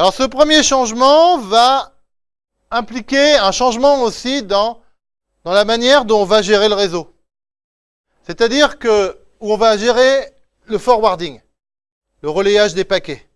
Alors ce premier changement va impliquer un changement aussi dans, dans la manière dont on va gérer le réseau. C'est-à-dire que où on va gérer le forwarding, le relayage des paquets.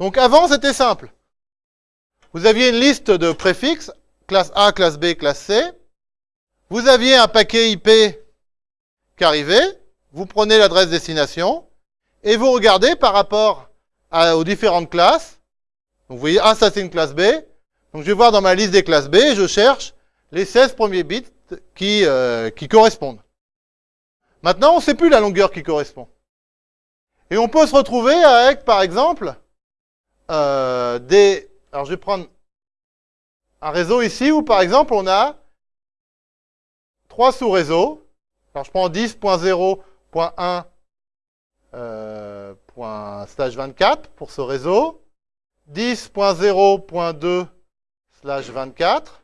Donc avant, c'était simple. Vous aviez une liste de préfixes, classe A, classe B, classe C. Vous aviez un paquet IP qui arrivait. Vous prenez l'adresse destination et vous regardez par rapport aux différentes classes. Donc vous voyez, ah ça c'est une classe B. Donc je vais voir dans ma liste des classes B je cherche les 16 premiers bits qui, euh, qui correspondent. Maintenant, on ne sait plus la longueur qui correspond. Et on peut se retrouver avec, par exemple, euh, des... Alors, je vais prendre un réseau ici où, par exemple, on a trois sous-réseaux. Alors, je prends 10.0.1 euh, 24 pour ce réseau. 10.0.2 slash 24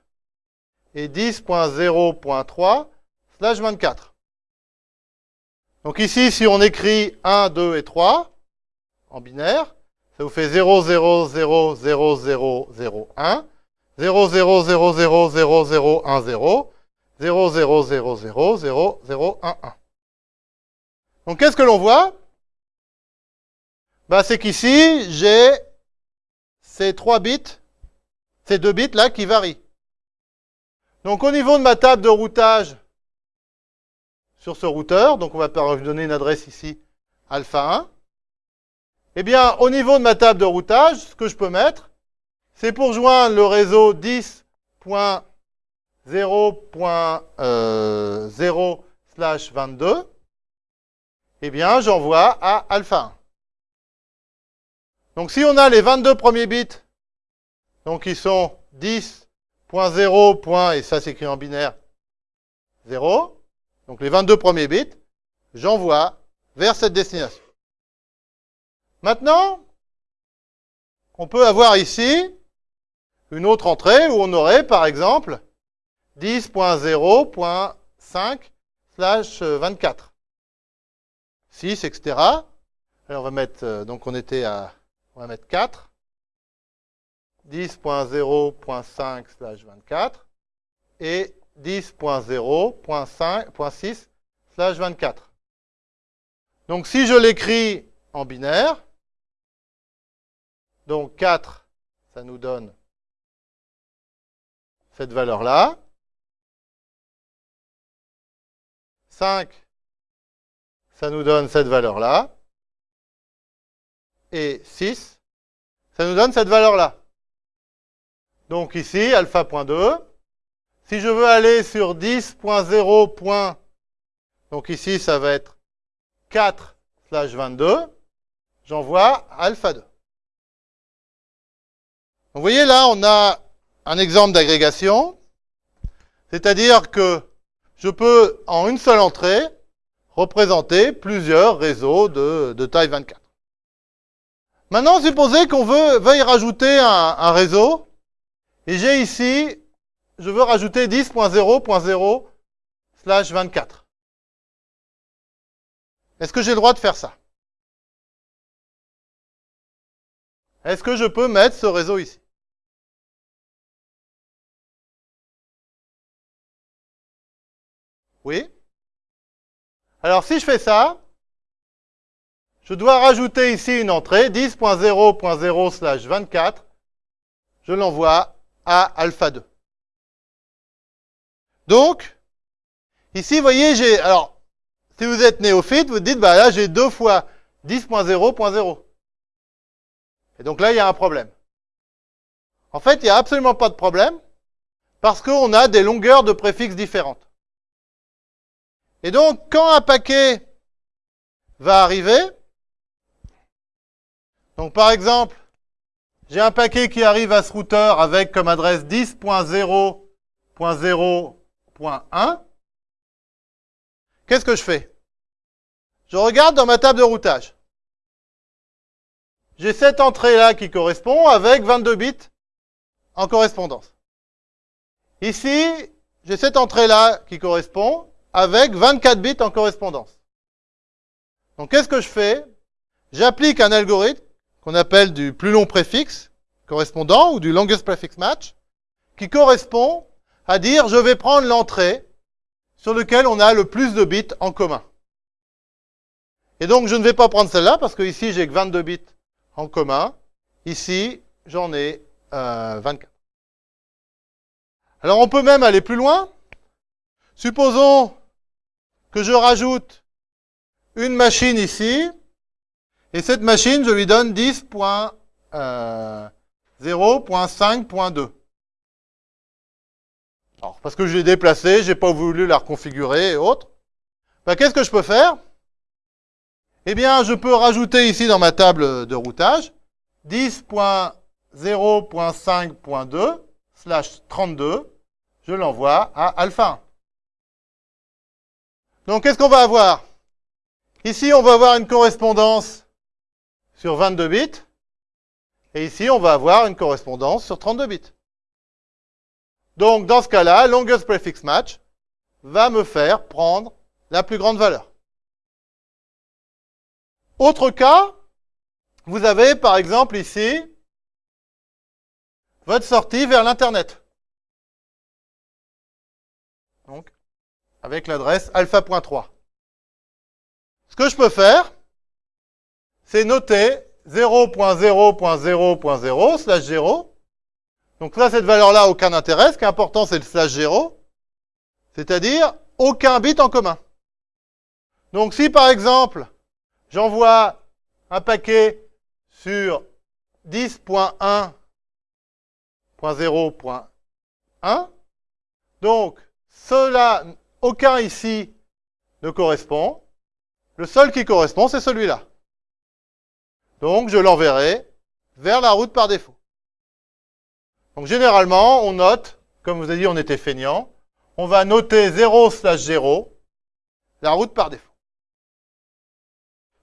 et 10.0.3 slash 24. Donc ici, si on écrit 1, 2 et 3 en binaire, ça vous fait 0, 0, 0, 0, 0, 0, 1, 0, 0, 0, 0, 0, 0, 1, 0, 0, 0, 0, 0, 0, 0, 1, 1. Donc qu'est-ce que l'on voit? Bah, C'est qu'ici, j'ai ces trois bits, ces deux bits là qui varient. Donc au niveau de ma table de routage sur ce routeur, donc on va donner une adresse ici, alpha 1. Eh bien, au niveau de ma table de routage, ce que je peux mettre, c'est pour joindre le réseau 10.0.0 slash 22, eh bien, j'envoie à alpha 1. Donc si on a les 22 premiers bits, donc ils sont 10 point 0, point, et ça s'écrit en binaire, 0. Donc les 22 premiers bits, j'envoie vers cette destination. Maintenant, on peut avoir ici une autre entrée où on aurait, par exemple, 10.0.5 slash 24. 6, etc. Alors on va mettre, euh, donc on était à, on va mettre 4. 10.0.5 slash 24 et 10.0.6 slash 24. Donc si je l'écris en binaire, donc 4, ça nous donne cette valeur-là. 5, ça nous donne cette valeur-là. Et 6, ça nous donne cette valeur-là. Donc ici, alpha.2. Si je veux aller sur 10.0. Donc ici, ça va être 4 slash 22. J'envoie alpha 2. Vous voyez là, on a un exemple d'agrégation. C'est-à-dire que je peux, en une seule entrée, représenter plusieurs réseaux de, taille 24. Maintenant, supposez qu'on veut, veuille rajouter un réseau et j'ai ici, je veux rajouter 10.0.0 slash 24. Est-ce que j'ai le droit de faire ça? Est-ce que je peux mettre ce réseau ici? Oui Alors si je fais ça, je dois rajouter ici une entrée, 10.0.0 slash 24. Je l'envoie à alpha 2. Donc, ici, vous voyez, j'ai... Alors, si vous êtes néophyte, vous dites, bah là, j'ai deux fois 10.0.0. Et donc là, il y a un problème. En fait, il n'y a absolument pas de problème, parce qu'on a des longueurs de préfixes différentes. Et donc, quand un paquet va arriver, donc par exemple, j'ai un paquet qui arrive à ce routeur avec comme adresse 10.0.0.1. Qu'est-ce que je fais? Je regarde dans ma table de routage. J'ai cette entrée-là qui correspond avec 22 bits en correspondance. Ici, j'ai cette entrée-là qui correspond avec 24 bits en correspondance. Donc qu'est-ce que je fais? J'applique un algorithme qu'on appelle du plus long préfixe correspondant ou du longest prefix match qui correspond à dire je vais prendre l'entrée sur laquelle on a le plus de bits en commun. Et donc je ne vais pas prendre celle-là parce que ici j'ai que 22 bits en commun. Ici j'en ai 24. Euh, Alors on peut même aller plus loin. Supposons que je rajoute une machine ici, et cette machine, je lui donne 10.0.5.2. Euh, Alors, parce que je l'ai déplacée, j'ai pas voulu la reconfigurer et autres. Ben, Qu'est-ce que je peux faire? Eh bien, je peux rajouter ici dans ma table de routage 10.0.5.2 slash 32. Je l'envoie à alpha 1. Donc, qu'est-ce qu'on va avoir? Ici, on va avoir une correspondance sur 22 bits. Et ici, on va avoir une correspondance sur 32 bits. Donc, dans ce cas-là, longest prefix match va me faire prendre la plus grande valeur. Autre cas, vous avez par exemple ici votre sortie vers l'Internet. Avec l'adresse alpha.3. Ce que je peux faire, c'est noter 0.0.0.0 slash 0. Donc là, cette valeur-là, aucun intérêt. Ce qui est important, c'est le slash 0. C'est-à-dire aucun bit en commun. Donc si par exemple, j'envoie un paquet sur 10.1.0.1, donc cela, aucun ici ne correspond. Le seul qui correspond, c'est celui-là. Donc, je l'enverrai vers la route par défaut. Donc, généralement, on note, comme vous avez dit, on était feignant, on va noter 0 slash 0, la route par défaut.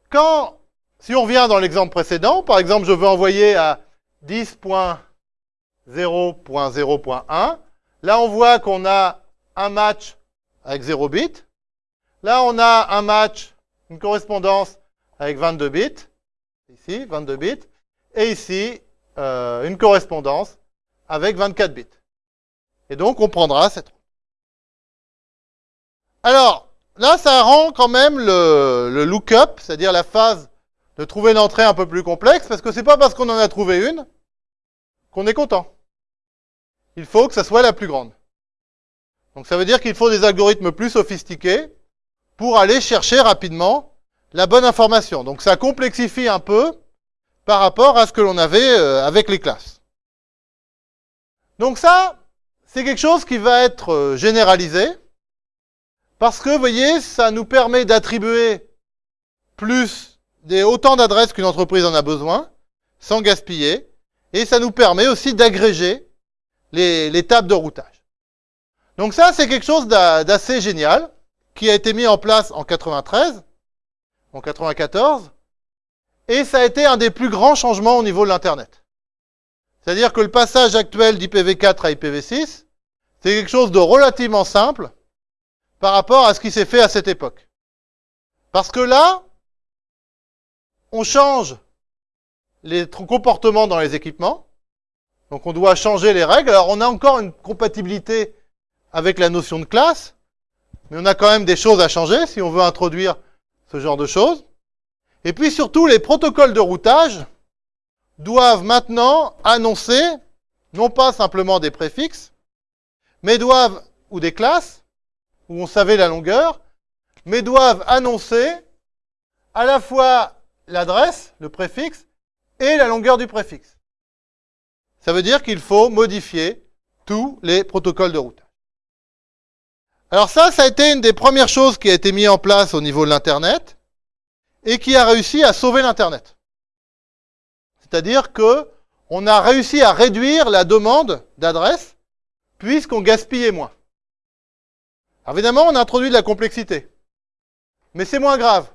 Quand, si on revient dans l'exemple précédent, par exemple, je veux envoyer à 10.0.0.1, là, on voit qu'on a un match avec 0 bit. Là, on a un match, une correspondance avec 22 bits ici, 22 bits, et ici, euh, une correspondance avec 24 bits. Et donc, on prendra cette Alors, là, ça rend quand même le, le lookup, c'est-à-dire la phase de trouver l'entrée un peu plus complexe, parce que c'est pas parce qu'on en a trouvé une qu'on est content. Il faut que ça soit la plus grande. Donc ça veut dire qu'il faut des algorithmes plus sophistiqués pour aller chercher rapidement la bonne information. Donc ça complexifie un peu par rapport à ce que l'on avait euh, avec les classes. Donc ça, c'est quelque chose qui va être euh, généralisé parce que, vous voyez, ça nous permet d'attribuer plus des autant d'adresses qu'une entreprise en a besoin, sans gaspiller, et ça nous permet aussi d'agréger les, les tables de routage. Donc ça, c'est quelque chose d'assez génial qui a été mis en place en 93 en 94, et ça a été un des plus grands changements au niveau de l'Internet. C'est-à-dire que le passage actuel d'IPv4 à IPv6, c'est quelque chose de relativement simple par rapport à ce qui s'est fait à cette époque. Parce que là, on change les comportements dans les équipements, donc on doit changer les règles. Alors on a encore une compatibilité avec la notion de classe, mais on a quand même des choses à changer si on veut introduire ce genre de choses. Et puis surtout, les protocoles de routage doivent maintenant annoncer, non pas simplement des préfixes, mais doivent, ou des classes, où on savait la longueur, mais doivent annoncer à la fois l'adresse, le préfixe, et la longueur du préfixe. Ça veut dire qu'il faut modifier tous les protocoles de routage. Alors ça, ça a été une des premières choses qui a été mise en place au niveau de l'Internet et qui a réussi à sauver l'Internet. C'est-à-dire que on a réussi à réduire la demande d'adresse puisqu'on gaspillait moins. Alors évidemment, on a introduit de la complexité. Mais c'est moins grave.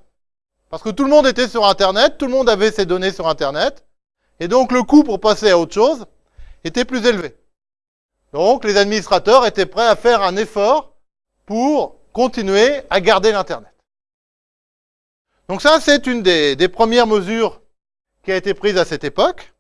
Parce que tout le monde était sur Internet, tout le monde avait ses données sur Internet, et donc le coût pour passer à autre chose était plus élevé. Donc les administrateurs étaient prêts à faire un effort pour continuer à garder l'Internet. Donc ça, c'est une des, premières mesures qui a été prise à cette époque.